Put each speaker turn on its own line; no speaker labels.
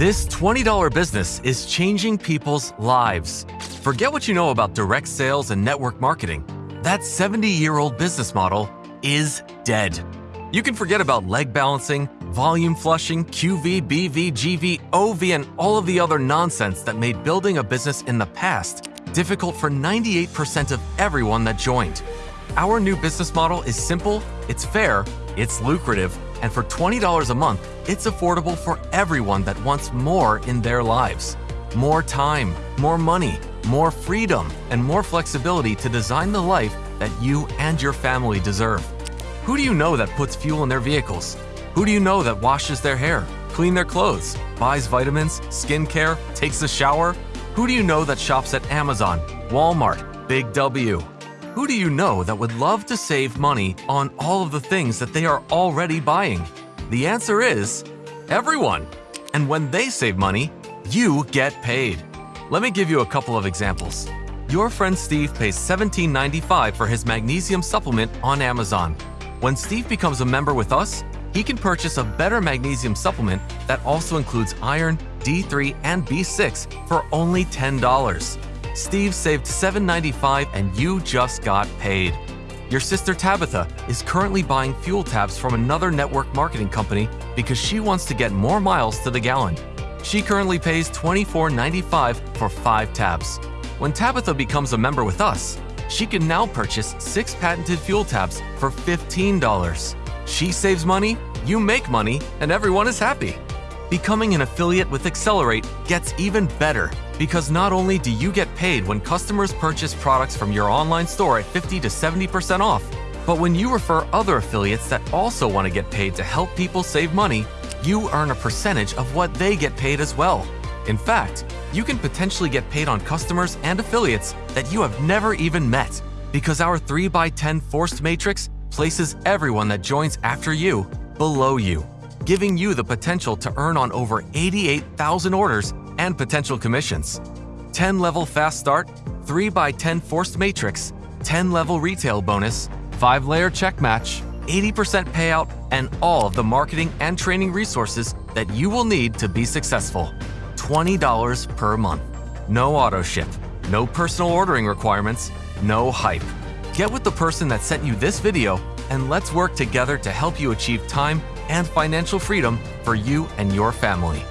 This $20 business is changing people's lives. Forget what you know about direct sales and network marketing. That 70 year old business model is dead. You can forget about leg balancing, volume flushing, QV, BV, GV, OV, and all of the other nonsense that made building a business in the past difficult for 98% of everyone that joined. Our new business model is simple, it's fair, it's lucrative, and for $20 a month, it's affordable for everyone that wants more in their lives. More time, more money, more freedom, and more flexibility to design the life that you and your family deserve. Who do you know that puts fuel in their vehicles? Who do you know that washes their hair, clean their clothes, buys vitamins, skincare, takes a shower? Who do you know that shops at Amazon, Walmart, Big W? Who do you know that would love to save money on all of the things that they are already buying? The answer is everyone. And when they save money, you get paid. Let me give you a couple of examples. Your friend Steve pays $17.95 for his magnesium supplement on Amazon. When Steve becomes a member with us, he can purchase a better magnesium supplement that also includes iron, D3, and B6 for only $10. Steve saved $7.95 and you just got paid. Your sister Tabitha is currently buying fuel tabs from another network marketing company because she wants to get more miles to the gallon. She currently pays $24.95 for 5 tabs. When Tabitha becomes a member with us, she can now purchase 6 patented fuel tabs for $15. She saves money, you make money, and everyone is happy. Becoming an affiliate with Accelerate gets even better because not only do you get paid when customers purchase products from your online store at 50 to 70% off, but when you refer other affiliates that also want to get paid to help people save money, you earn a percentage of what they get paid as well. In fact, you can potentially get paid on customers and affiliates that you have never even met because our 3x10 forced matrix places everyone that joins after you below you giving you the potential to earn on over 88,000 orders and potential commissions. 10 level fast start, 3x10 forced matrix, 10 level retail bonus, 5 layer check match, 80% payout, and all of the marketing and training resources that you will need to be successful. $20 per month. No auto ship, no personal ordering requirements, no hype. Get with the person that sent you this video and let's work together to help you achieve time and financial freedom for you and your family.